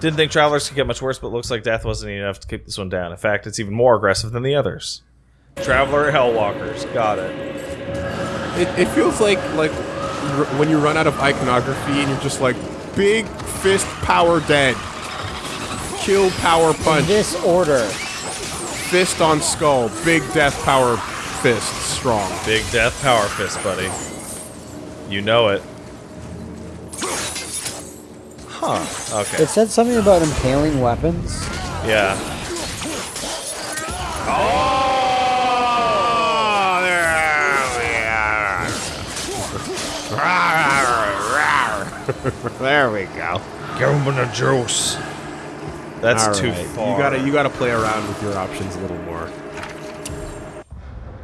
Didn't think Travelers could get much worse, but looks like death wasn't enough to keep this one down. In fact, it's even more aggressive than the others. Traveler Hellwalkers. Got it. It, it feels like like r- when you run out of iconography and you're just like big fist power dead, kill power In punch, this order. fist on skull, big death power fist strong. Big death power fist, buddy. You know it. Huh. Okay. It said something about impaling weapons. yeah. Oh, there we go. Give him the juice. That's All too right. far. You gotta you gotta play around with your options a little more.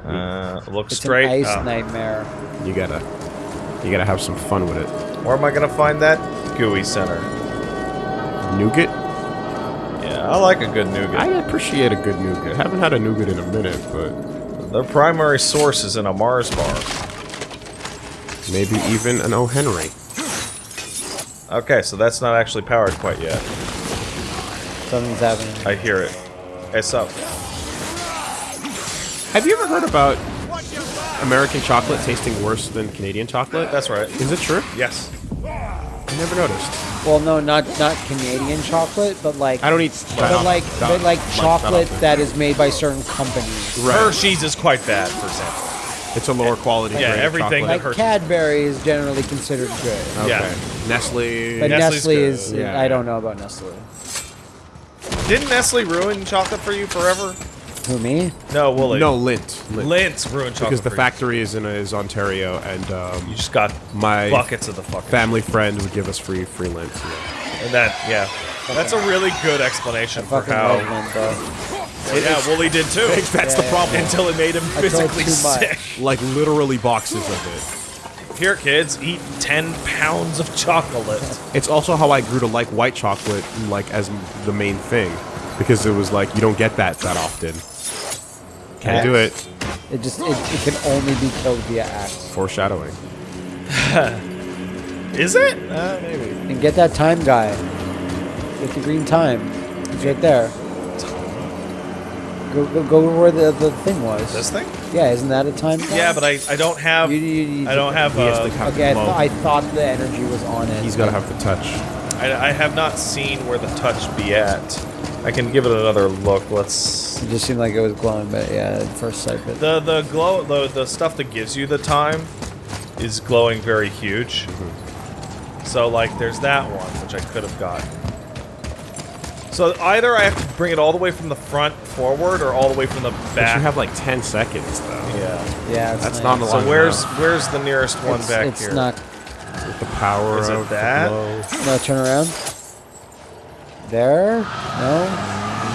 Uh, look It's straight. an ice Oh. nightmare. You gotta you gotta have some fun with it. Where am I gonna find that gooey center? Nougat. Yeah, I like a good nougat. I appreciate a good nougat. Haven't had a nougat in a minute, but Their primary source is in a Mars bar. maybe even an O. Henry. Okay, so that's not actually powered quite yet. Something's happening. I hear it. It's up. Have you ever heard about American chocolate tasting worse than Canadian chocolate? That's right. Is it true? Yes. I never noticed. Well, no, not not Canadian chocolate, but like I don't eat. but like that- but like that chocolate often. that is made by certain companies. Right. Hershey's is quite bad, for example. It's a lower quality. Yeah, grade everything chocolate. Like Cadbury is generally considered good, Okay. Yeah. Nestle. but Nestle's Nestle good. is. Yeah. I don't know about Nestle. Didn't Nestle ruin chocolate for you forever? Who me? No, Wooly. no, Lindt. Lindt. Lindt's ruined chocolate because the factory is in is Ontario, and You. um, you just got my buckets of the fucking family friend would give us free free Lindt. Yeah. And that, yeah. That's a really good explanation for how. love Mint, though. yeah, Wooly did too. That's Yeah, the yeah, problem. Until it made him physically sick. Like literally boxes of it. Here, kids, eat 10 pounds of chocolate. It's also how I grew to like white chocolate, like as the main thing, because it was like you don't get that that often. Can't do it. It just it, it can only be killed via axe. Foreshadowing. Is it? Uh, maybe. And get that time guy. Get the green time. It's right there. Go go, go where the, the thing was. This thing? Yeah, isn't that a time guy? Yeah, but I, I don't have. You- you- you- I don't have. Uh, to have Okay, I, the th- glow. I thought the energy was on it. He's got to have the touch. I, I have not seen where the touch be at. I can give it another look. Let's. It just seemed like it was glowing, but yeah, at first sight. But The the glow the the stuff that gives you the time is glowing very huge. Mm-hmm. So like, there's that one which I could have got. So either I have to bring it all the way from the front forward, or all the way from the But back. you have like 10 seconds though. yeah. yeah, it's That's nice. not a So where's enough. where's the nearest one it's, back it's here? not. With the power Is it of the that? glow. No, turn around. There? No.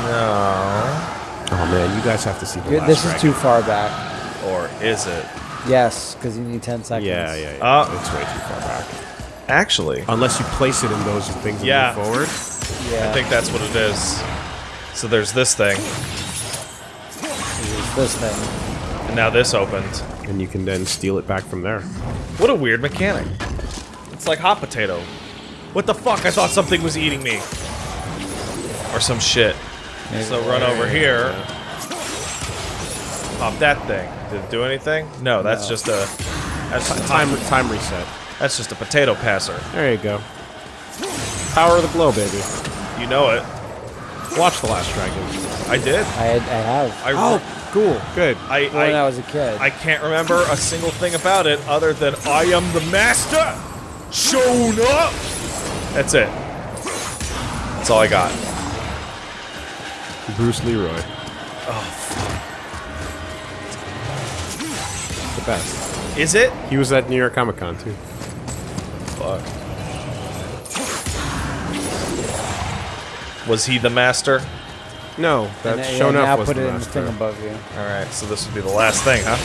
No. Oh man, you guys have to see the You're- last this is dragon. too far back. Or is it? Yes, because you need ten seconds. Yeah, yeah, yeah. Uh, it's way too far back. Actually, Unless you place it in those things and Yeah. move forward. Yeah. I think that's what it is. So there's this thing, it's this thing. and now this opened. And you can then steal it back from there. What a weird mechanic. It's like hot potato. What the fuck? I thought something was eating me. Or some shit. So run over here. Pop that thing. Did it do anything? No, that's No. just a that's just a Time hot- time reset. that's just a potato passer. There you go. Power of the glow, baby. You know it. Watch the last dragon. I did. I had, I have. I Oh, cool. Good. I when I I, was a kid. I can't remember a single thing about it other than I am the master. Shown up. That's it. That's all I got. Bruce Leroy. Oh, The best. Is it? He was at New York Comic Con too. Fuck. Was he the master? No, And that then- shown yeah, now up was put the it in the thing master. above you. All right, so this would be the last thing, huh?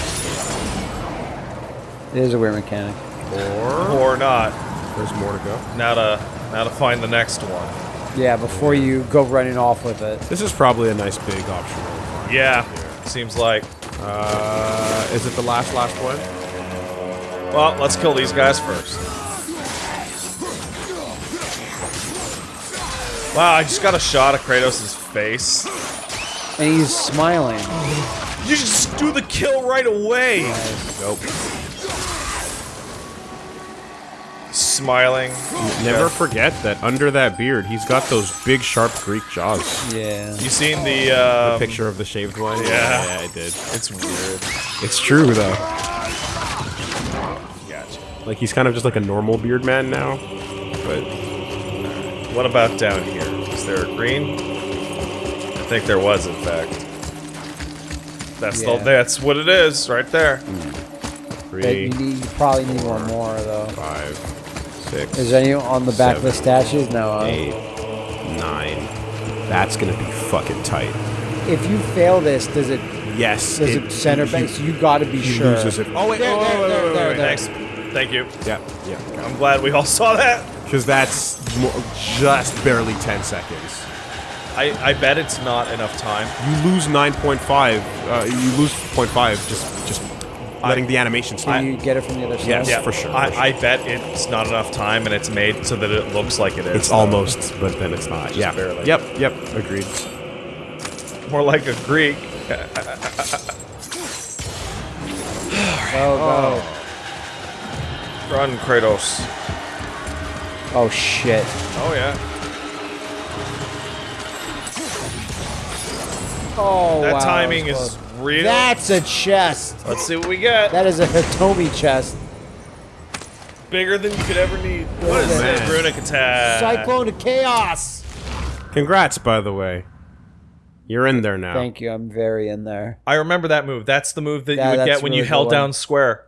It is a weird mechanic. Or Or not? there's more to go. Now to now to find the next one. Yeah, before you go running off with it. This is probably a nice big optional. Yeah, seems like. Uh, is it the last last one? Well, let's kill these guys first. Wow, I just got a shot of Kratos' face. And he's smiling. You just do the kill right away. Nope. Smiling. Never forget that under that beard, he's got those big, sharp Greek jaws. Yeah. You seen the, uh, Picture of the shaved one. Yeah. yeah, I did. It's weird. It's true though. Gotcha. Like he's kind of just like a normal beard man now. But What about down here? Is there a green? I think there was, in fact. That's Yeah. the, that's what it is, right there. But three, you, need, you probably need one more though. five, six, Is there any on the back of the Seven, statues? No. huh? eight, nine. That's gonna be fucking tight. If you fail this, does it Yes. does it, center back? So you got to be He sure. loses it. Oh wait, There, oh, there, wait, there, wait, there, wait, there. Thanks. Thank you. Yeah, yeah. I'm glad we all saw that. Because that's just barely 10 seconds. I, I bet it's not enough time. You lose 9.5. Uh, you lose 0.5 just just letting the animation stop. Can you get it from the other side? Yes. Yeah, for sure, I, for sure. I bet it's not enough time, and it's made so that it looks like it is. It's almost, but then it's not. Yeah. barely. Yep. Yep. Agreed. more like a Greek. Go, oh. go. Run, Kratos. Oh shit. Oh yeah. Oh That wow, timing that was is real. That's a chest. Let's see what we get. That is a Hitomi chest. Bigger than you could ever need. What is Man. this? Runic attack. Cyclone to chaos. Congrats, by the way. You're in there now. Thank you. I'm very in there. I remember that move. That's the move that Yeah, you would that's get when you held good one. down square.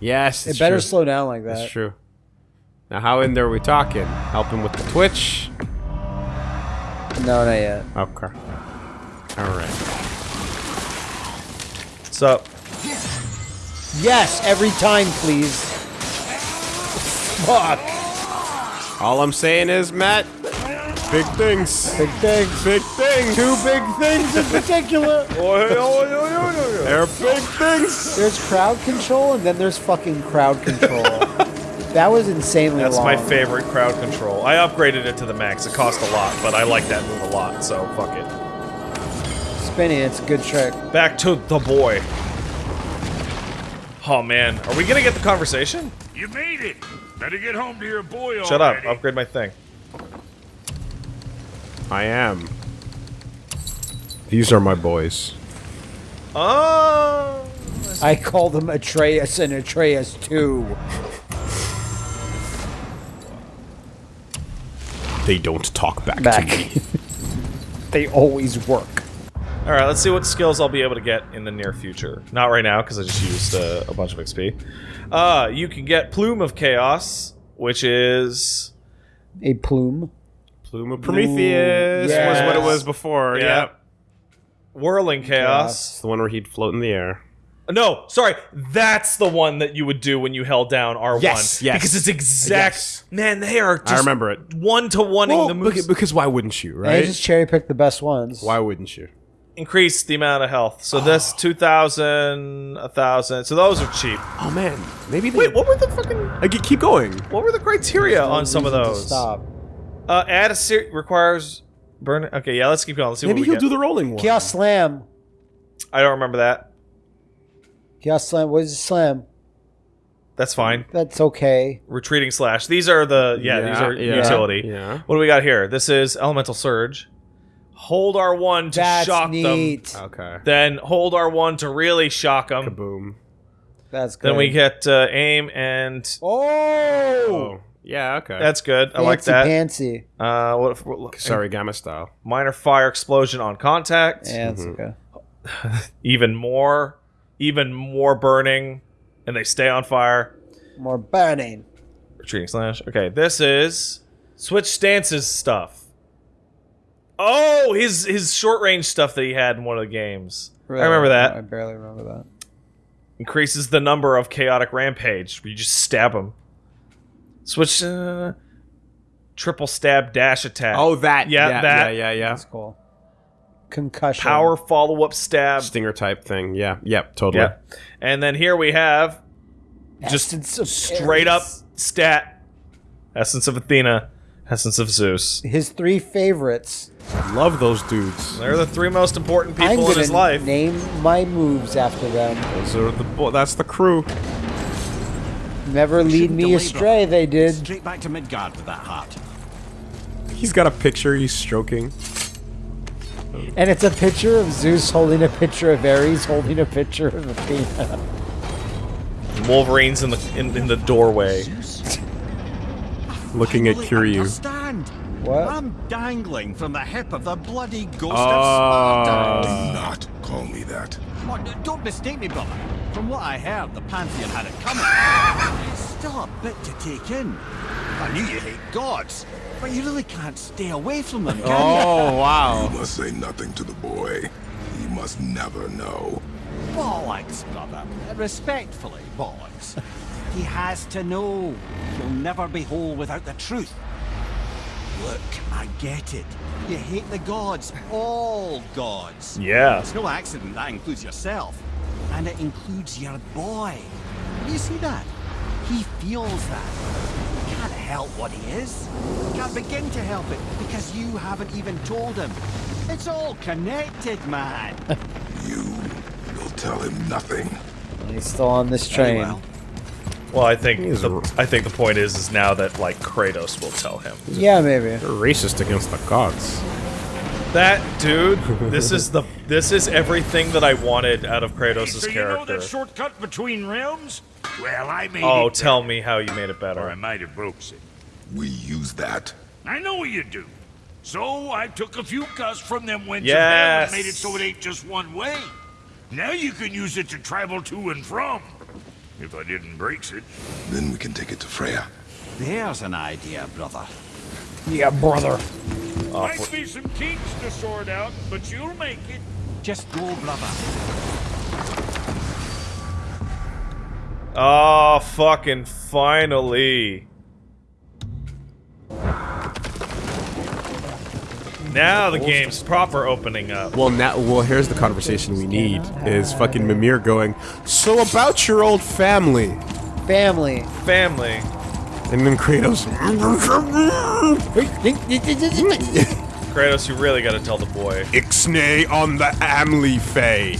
Yes. It better true. slow down like that. That's true. Now, how in there are we talking? Helping with the Twitch? No, not yet. Okay. All right. What's up? Yes, every time, please. Fuck. All I'm saying is, Matt, big things. Big things. Big things. Two big things in particular. They're big things. There's crowd control and then there's fucking crowd control. That was insanely That's long. my favorite crowd control. I upgraded it to the max. It cost a lot, but I like that move a lot, so fuck it. Spinning, it's a good trick. Back to the boy. Oh man, are we gonna get the conversation? You made it. Better get home to your boy Shut up, upgrade my thing. I am. These are my boys. Oh, I call them Atreus and Atreus 2. They don't talk back, Back. to me. they always work. All right, let's see what skills I'll be able to get in the near future. Not right now because I just used uh, a bunch of XP. Uh, you can get Plume of Chaos, which is A plume. Plume of Prometheus was what it was before. Yeah. Yep. Whirling Chaos. It's the one where he'd float in the air. No, sorry, that's the one that you would do when you held down R1. Yes, yes. Because it's exact. Yes. Man, they are just I remember it. one to one Well, the moves. because, because why wouldn't you, right? I just cherry pick the best ones. Why wouldn't you? Increase the amount of health. So this 2,000, 1,000. So those are cheap. Oh man, maybe they. Wait, what were the fucking. Like, keep going. What were the criteria on some of those? Stop. Uh, add a ser- requires burn. Okay, yeah, let's keep going. Let's see Maybe what we he'll get. do the rolling one. Chaos Slam. I don't remember that. Chaos Slam. What is a slam? That's fine. That's okay. Retreating slash. These are the yeah. these are yeah, utility. Yeah. What do we got here? This is elemental surge. Hold R1 to That's shock neat. them. Okay. Then hold R1 to really shock them. Kaboom. That's good. Then we get uh, aim and Oh! Oh. Yeah. Okay. that's good. I like that. Fancy. Uh, what, what Sorry, Gamma style. minor fire explosion on contact. Yeah, that's Mm-hmm. okay. Even more, even more burning, and they stay on fire. More burning. Retreating slash. Okay, this is switch stances stuff. Oh, his his short range stuff that he had in one of the games. I remember that. I barely remember that. Increases the number of chaotic rampage. Where you just stab him. Switch. Uh, triple stab dash attack. Oh, that. Yeah, yeah, that. Yeah, yeah, yeah. That's cool. Concussion. power follow up stab. Stinger type thing. Yeah. Yep. Totally. Yeah. And then here we have just Essence of straight up stat. Essence of Athena. Essence of Zeus. His three favorites. Love those dudes. They're the three most important I'm people in his life. name my moves after them. Those are the bo- that's the crew. Never lead me astray. brother. They did. Straight back to Midgard with that heart. He's got a picture he's stroking. And it's a picture of Zeus holding a picture of Ares holding a picture of Athena. Wolverine's in the in, in the doorway. Looking at Really Kiryu. Understand? What? I'm dangling from the hip of the bloody ghost Oh. of uh, Sparta. Not call me that. What, don't mistake me, brother. From what I heard, the Pantheon had it coming. It's still a bit to take in. I knew you hate gods, but you really can't stay away from them, can Oh wow. You must say nothing to the boy. He must never know. you? Bollocks, brother. Respectfully, bollocks. he has to know. He'll never be whole without the truth. Look, I get it. You hate the gods, all gods. Yeah. It's no accident that includes yourself. And it includes your boy. Do you see that? He feels that. He can't help what he is. Can't begin to help it because you haven't even told him. It's all connected, man. You will tell him nothing. He's still on this train. well. Well, I think He's the, a- I think the point is is now that like Kratos will tell him. Yeah, maybe. They're racist against the gods. That dude, this is the this is everything that I wanted out of Kratos' so you know that shortcut between realms? Well, I made Oh, it tell better. me how you made it better. Or I might have broke it. We use that. I know what you do. So I took a few cuss from them winds Yes. and made it so it ain't just one way. Now you can use it to travel to and from. If I didn't breaks it. Then we can take it to Freya. There's an idea, brother. Yeah, brother. Might be some kinks to sort out, but you'll make it. Just go, brother. Oh, fucking finally. Now the game's proper opening up. Well, now, well, here's the conversation we need: is fucking Mimir going. So about your old family, Family. Family. and then Kratos. Kratos, you really gotta tell the boy. Ixnay on the Amley Fay.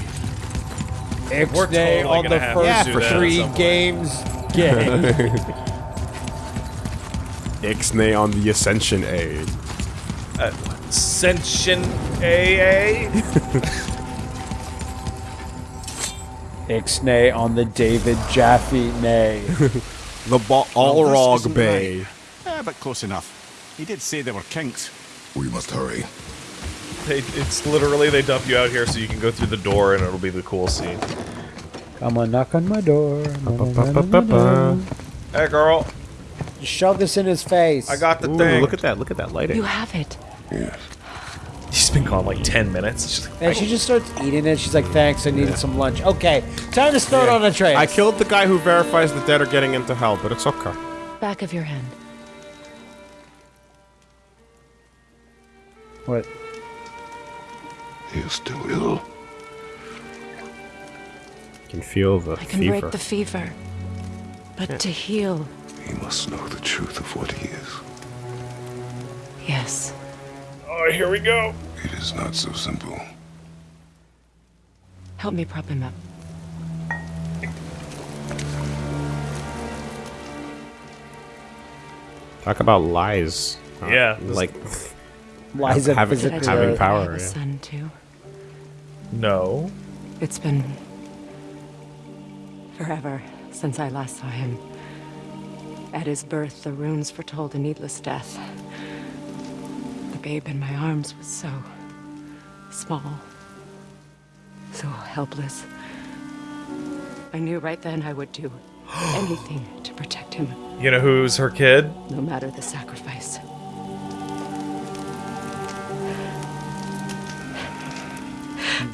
We're Ixnay totally on the first do that at three games. Gay. Ixnay on the Ascension A. Ascension AA? Ixnay on the David Jaffe nay. The ba- Well, this Allrog Bay. Eh, but close enough. He did say there were kinks. We must hurry. They, it's literally they dump you out here so you can go through the door and it'll be the cool scene. Come on, knock on my door. Hey girl, You Shove this in his face. I got the Ooh, thing. look at that! Look at that lighting. You have it. Yes. He's been gone like 10 minutes. It's just like, And she just starts eating it. She's like, thanks, I needed some lunch. Okay, time to start on a train. I killed the guy who verifies the dead are getting into hell, but it's okay. Back of your hand. What? He is still ill. can feel the fever. I can fever. break the fever. But to heal, He must know the truth of what he is. yes. oh, here we go. It is not so simple. Help me prop him up. Talk about lies. Yeah, this- like Liza having- Did I physically. tell having you I power, have a yeah. son too? No. It's been forever since I last saw him. At his birth, the runes foretold a needless death. The babe in my arms was so small, so helpless. I knew right then I would do anything to protect him, You know who's her kid? no matter the sacrifice.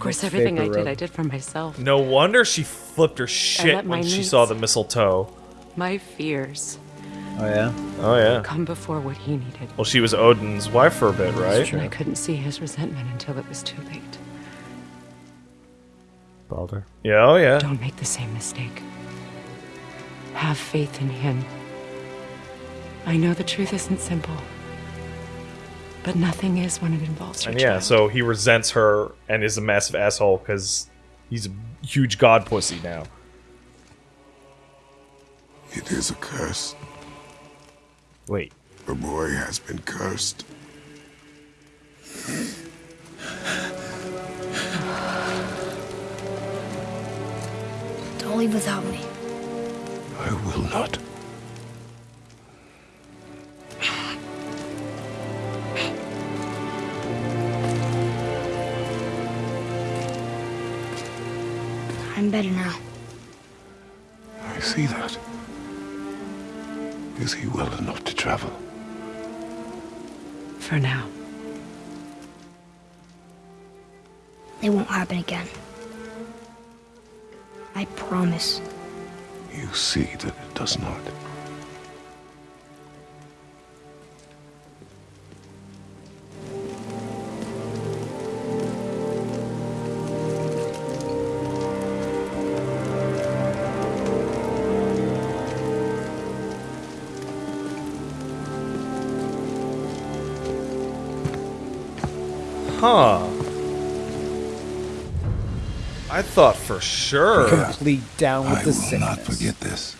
Course, everything I did. I did for myself. No wonder she flipped her shit when she needs- saw the mistletoe. My fears Oh, yeah? Oh, yeah. come before what he needed. Well, she was Odin's wife for a bit, right? And I couldn't see his resentment until it was too late. Balder. Yeah, oh, yeah. Don't make the same mistake. Have faith in him. I know the truth isn't simple, But nothing is when it involves your And yeah, child. so he resents her and is a massive asshole because he's a huge god pussy now. It is a curse. Wait. The boy has been cursed. Don't leave without me. I will not. Better now. I see that. Is he well enough to travel? For now. It won't happen again. I promise. You see that it does not. Huh. I thought for sure. Complete down with I the will not forget this.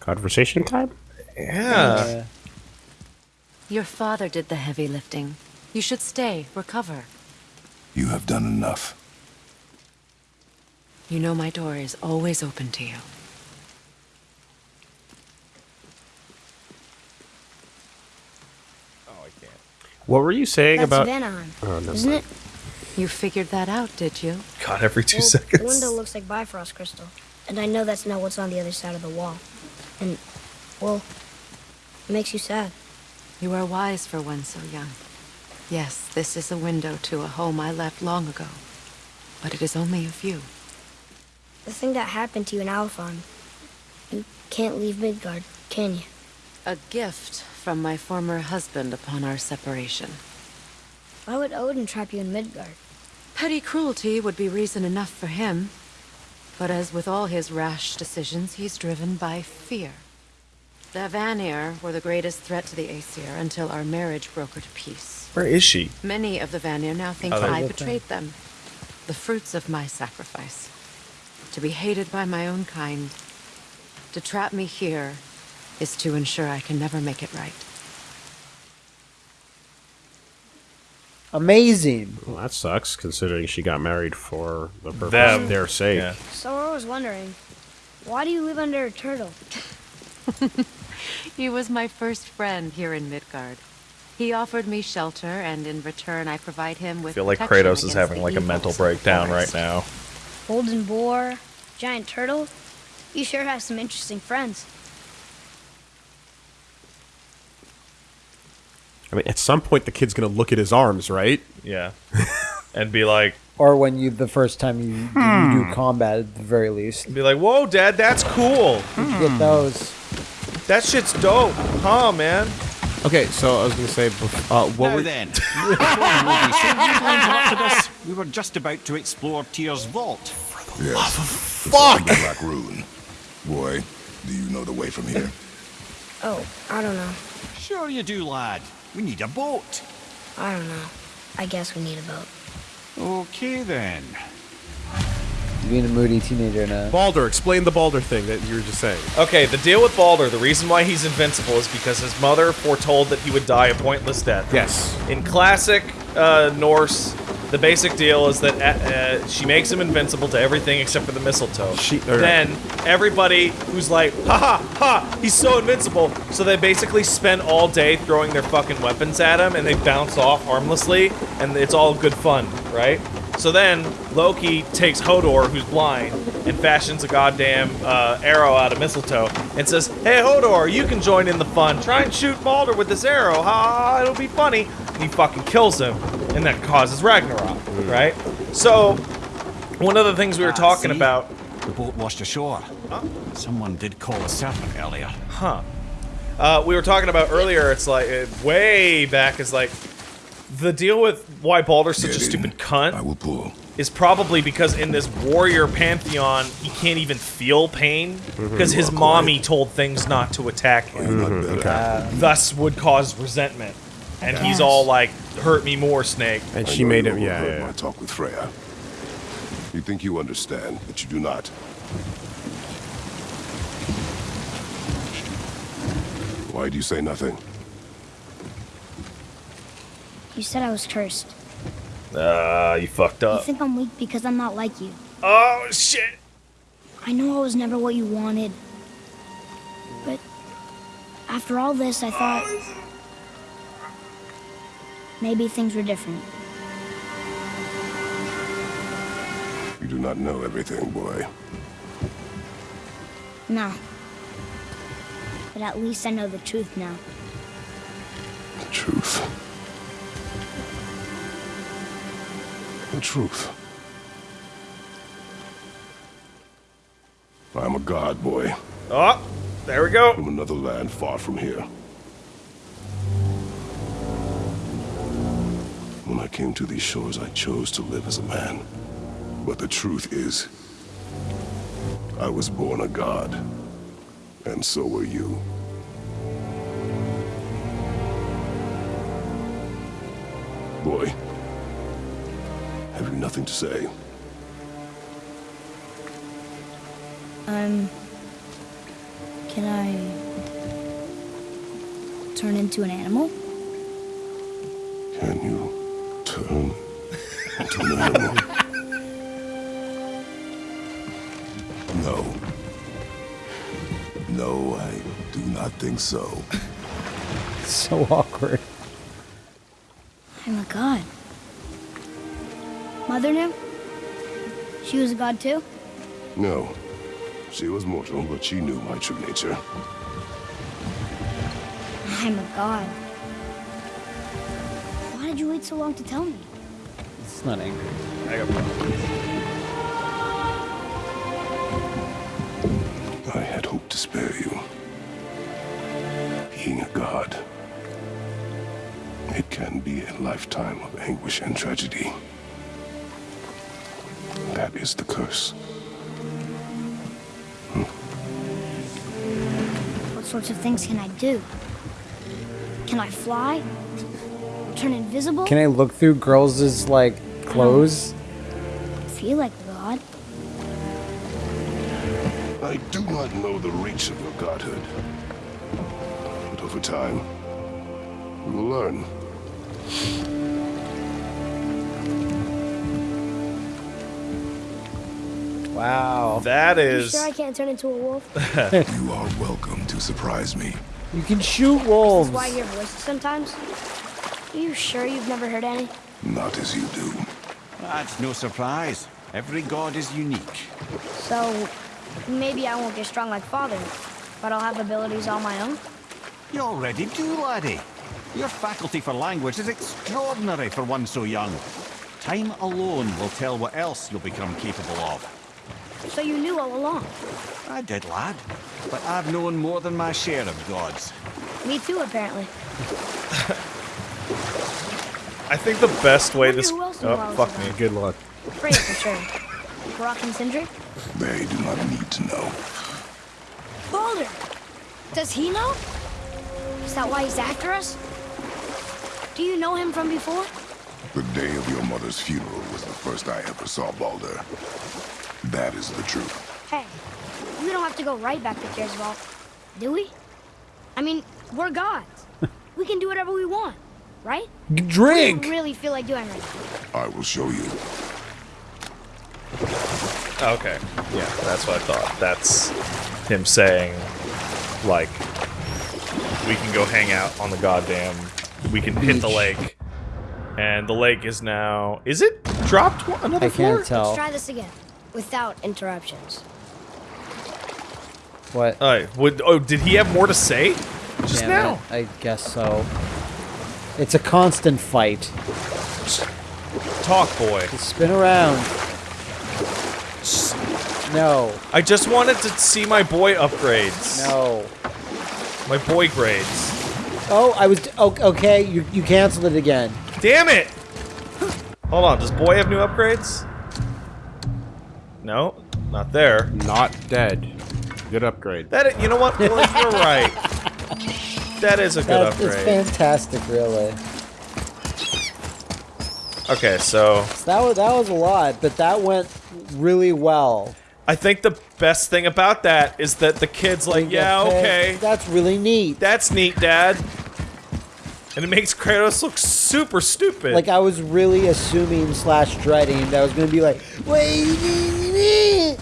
Conversation time? Yeah. Yeah. Your father did the heavy lifting. You should stay, recover. You have done enough. You know my door is always open to you. What were you saying That's about? Venom, Oh, no. isn't it? You figured that out, did you? God, every two Well, seconds. The window looks like Bifrost crystal, and I know that's not what's on the other side of the wall. And, well, it makes you sad. You are wise for one so young. Yes, this is a window to a home I left long ago. But it is only a view. The thing that happened to you in Alfheim, you can't leave Midgard, can you? A gift from my former husband upon our separation. Why would Odin trap you in Midgard? Petty cruelty would be reason enough for him. But as with all his rash decisions, he's driven by fear. The Vanir were the greatest threat to the Aesir until our marriage broke her to peace. Where is she? Many of the Vanir now think Oh, I they- betrayed them. The fruits of my sacrifice. To be hated by my own kind. To trap me here is to ensure I can never make it right. Amazing. Well, that sucks, considering she got married for the purpose Them. of their sake. Yeah. So I was wondering, why do you live under a turtle? He was my first friend here in Midgard. He offered me shelter, and in return, I provide him I with feel like Kratos is having like a mental breakdown right forest. now. Golden boar, giant turtle? You sure have some interesting friends. I mean, at some point, the kid's gonna look at his arms, right? Yeah. and be like, Or when you the first time you, you Hmm. do combat at the very least. be like, whoa, Dad, that's cool. You get those. That shit's dope, huh, man? Okay, so I was gonna say, bef- uh, what now were then, before the movie so you interrupted us, we were just about to explore Tyr's vault. Yes. Fuck! The Black Rune. Boy, do you know the way from here? Oh, I don't know. Sure you do, lad. We need a boat. I don't know. I guess we need a boat. Okay then. You being a moody teenager now. Balder? Explain the Balder thing that you were just saying. Okay, the deal with Balder, the reason why he's invincible is because his mother foretold that he would die a pointless death. Yes. In classic uh, Norse, the basic deal is that uh, uh, she makes him invincible to everything except for the mistletoe. She- or- then everybody who's like, ha ha ha, he's so invincible. So they basically spend all day throwing their fucking weapons at him, and they bounce off harmlessly, and it's all good fun, right? So then Loki takes Hodor, who's blind, and fashions a goddamn uh, arrow out of mistletoe, and says, "Hey Hodor, you can join in the fun. Try and shoot Balder with this arrow. Ha! It'll be funny." And he fucking kills him, and that causes Ragnarok, right? So one of the things we were Ah, talking see? about, The boat washed ashore. Someone did call a serpent earlier. huh? Uh, we were talking about earlier. It's like uh, way back is like the deal with why Balder's such Get a in. stupid cunt. I will pull. is probably because in this warrior pantheon, he can't even feel pain because his mommy away. told things not to attack him, Not better. thus would cause resentment. And he's all like, "Hurt me more, Snake." And I she made him. Yeah, overheard yeah, my talk with Freya. You think you understand, but you do not. Why do you say nothing? You said I was cursed. Ah, you fucked up. You think I'm weak because I'm not like you. Oh shit! I know I was never what you wanted. But after all this, I thought maybe things were different. You do not know everything, boy. No. But at least I know the truth now. The truth. The truth. I am a god, boy, Oh, there we go. from another land far from here. Came to these shores, I chose to live as a man. But the truth is, I was born a god, and so were you. Boy, have you nothing to say? Um. Can I. turn into an animal? Into no. No, I do not think so. So awkward. Oh I'm a god. Mother knew? She was a god too? No. She was mortal, but she knew my true nature. I'm a god. Why did you wait so long to tell me? It's not angry. I got problems. I had hoped to spare you. Being a god, it can be a lifetime of anguish and tragedy. That is the curse. What sorts of things can I do? Can I fly? Turn invisible? Can I look through girls' like clothes? feel like god? I do not know the reach of your godhood. But over time, we will learn. Wow. That You sure I can't turn into a wolf? You are welcome to surprise me. You can shoot wolves. That's why I hear voices sometimes. Are you sure you've never heard any? Not as you do. That's no surprise. Every god is unique. So, maybe I won't get strong like father, but I'll have abilities all my own? You already do, laddie. Your faculty for language is extraordinary for one so young. Time alone will tell what else you'll become capable of. So you knew all along. I did, lad. But I've known more than my share of gods. Me too, apparently. I think the best way Wonder this. Who Oh, fuck me. Good luck. Freya for sure. Brok and Sindri? They do not need to know. Balder! Does he know? Is that why he's after us? Do you know him from before? The day of your mother's funeral was the first I ever saw Balder. That is the truth. Hey, we don't have to go right back to Kersval, do we? I mean, we're gods. we can do whatever we want, right? Drink. you really feel like doing right now? I will show you. Okay. Yeah, that's what I thought. That's him saying, like, we can go hang out on the goddamn. We can hit the lake. And the lake is now. Is it dropped one- another I floor? can't tell. Let's Try this again, without interruptions. What? Alright, would, oh, did he have more to say? Just Damn now. it, I guess so. It's a constant fight. Talk, boy. Just spin around. No. I just wanted to see my boy upgrades. No. My boy grades. Oh, I was. Okay, you you canceled it again. Damn it! Hold on, does boy have new upgrades? No, not there. Not dead. Good upgrade. That you know what? Well, you're right. That is a good That, it's upgrade. fantastic, really. Okay, so So that was that was a lot, but that went really well. I think the best thing about that is that the kid's like, yeah, okay, That's really neat. that's neat, Dad. And it makes Kratos look super stupid. Like I was really assuming slash dreading that I was gonna be like, wait,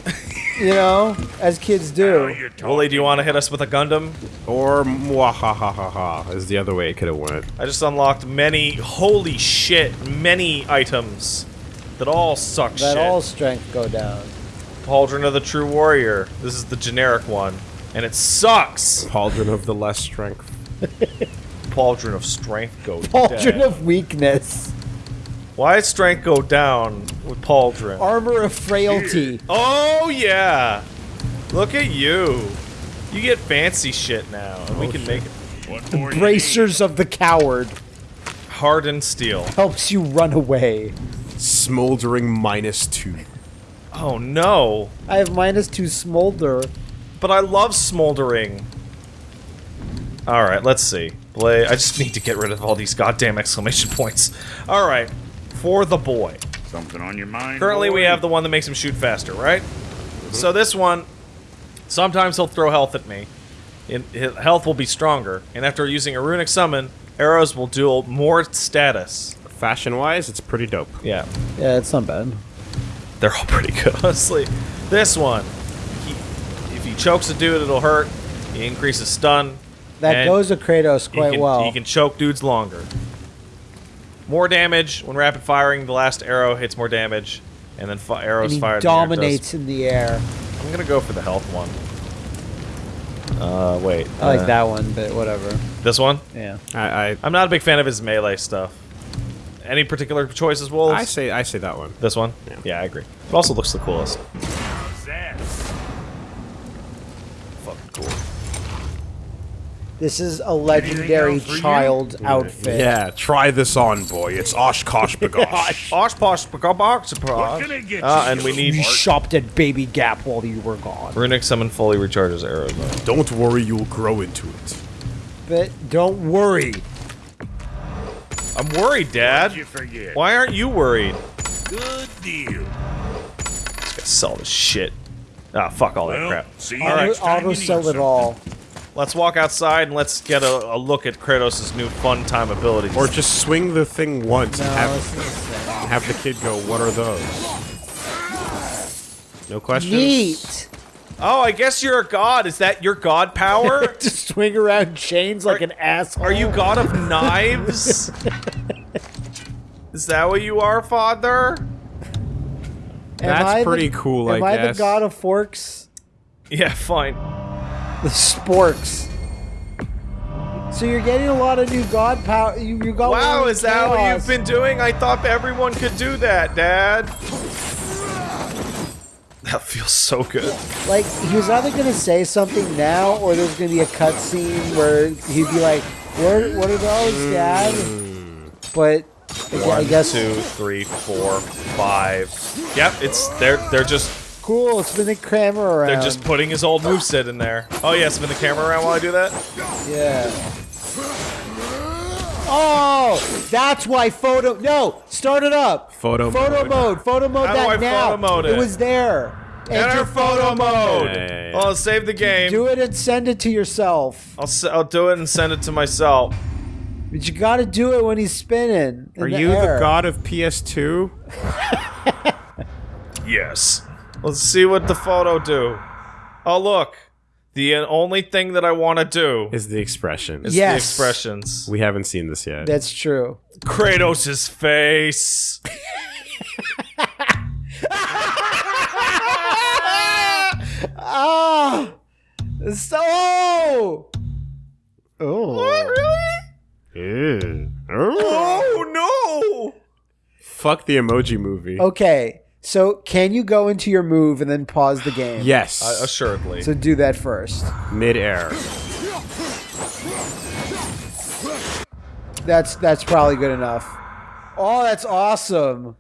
you know, as kids do. you're Wooly, do you want to hit us with a Gundam? Or mwahahaha is the other way it could have went. I just unlocked many, holy shit, many items that all suck That shit. all strength go down. Pauldron of the True Warrior. This is the generic one. And it sucks! Pauldron of the less strength. Pauldron of Strength go Pauldron down. of weakness, Why does Strength go down with Pauldron? armor of frailty. Oh, yeah! Look at you. You get fancy shit now, and we oh, can make it What more you Bracers of the coward hardened steel. helps you run away. Smoldering minus two. Oh no! I have minus two smolder. But I love smoldering. Alright, let's see. Blade. I just need to get rid of all these goddamn exclamation points. Alright. For the boy. Something on your mind? Currently, we have the one that makes him shoot faster, right? So this one, sometimes he'll throw health at me. And his health will be stronger, and after using a runic summon, arrows will do more status. Fashion wise, it's pretty dope. Yeah, Yeah, it's not bad. they're all pretty good, honestly. This one, he, if he chokes a dude, it'll hurt. He increases stun. That goes to Kratos he quite can, well. He can choke dudes longer. More damage when rapid firing. The last arrow hits more damage, and then fi- and arrows he fired. in the air does dominates in the air. I'm gonna go for the health one. Uh, wait. I like uh, that one, but whatever. This one? Yeah. I I, I'm not a big fan of his melee stuff. Any particular choices, Wolves? I say I say that one. this one? Yeah. I agree. It also looks the coolest. This is a legendary else you? child outfit. Yeah, try this on, boy. It's OshKosh B'gosh. Osh posh box What can I get Ah, and we need You shopped at Baby Gap while you were gone. runic summon fully recharges arrows. Don't worry, you'll grow into it. But don't worry. I'm worried, Dad. You forget? Why aren't you worried? Good deal. Just gotta sell this shit. Ah, fuck all that crap. see you Auto, next time auto you need sell it something. all. Let's walk outside and let's get a, a look at Kratos' new fun time abilities. Or just swing the thing once No, and have, the have the kid go, what are those? No questions? Neat. Oh, I guess you're a god. Is that your god power? to swing around chains like Are- an asshole. Are you god of knives? Is that what you are, father? Am That's I the- pretty cool, I Am I, the god of forks? Yeah, fine. The sporks. So you're getting a lot of new god power. You, you got. Wow, one is that what you've been doing? I thought everyone could do that, Dad. That feels so good. Like he was either gonna say something now, or there's gonna be a cutscene where he'd be like, "What? What are those, hmm. Dad?" But I I guess Two, three, four, five. Yep, it's they're they're just cool. Spin the camera around. they're just putting his old moveset in there. Oh yeah, spin the camera around while I do that. yeah. Oh, that's why photo. No, start it up. Photo Photo mode. mode. Photo mode. How do that now. photo mode it? was there. Enter photo mode. Yeah, yeah, yeah. Oh, save the game. Do it and send it to yourself. I'll s- I'll do it and send it to myself. But you got to do it when he's spinning. Are the you air. the god of PS2? Yes. Let's see what the photo do. Oh look, the only thing that I want to do Is the expression. is Yes. the expressions. We haven't seen this yet. That's true. Kratos' face. Ah! So. Oh! What really? Ew. Oh no! Fuck the emoji movie. Okay, so can you go into your move and then pause the game? Yes. Uh, assuredly. So do that first. Mid-air. That's that's probably good enough. Oh, that's awesome.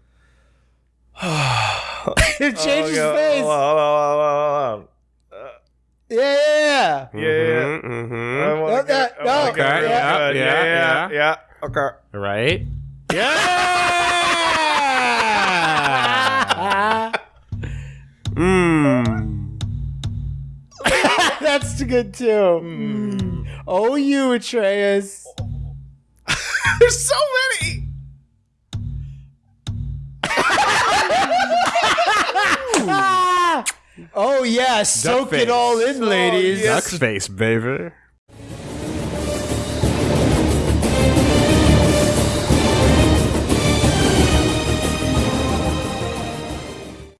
it changes Oh, face. Hold on, hold on, hold on, hold on. Yeah, yeah, yeah. Yeah, yeah. Mm-hmm. I wanna No, get- that- I wanna no. Okay, real yeah, yeah, yeah, yeah. yeah. Okay. Right? Yeah! Mmm. That's good too. Mm. Oh, you Atreus. There's so many. Oh yeah, soak face. it all in, ladies. yes. Duck face, baby.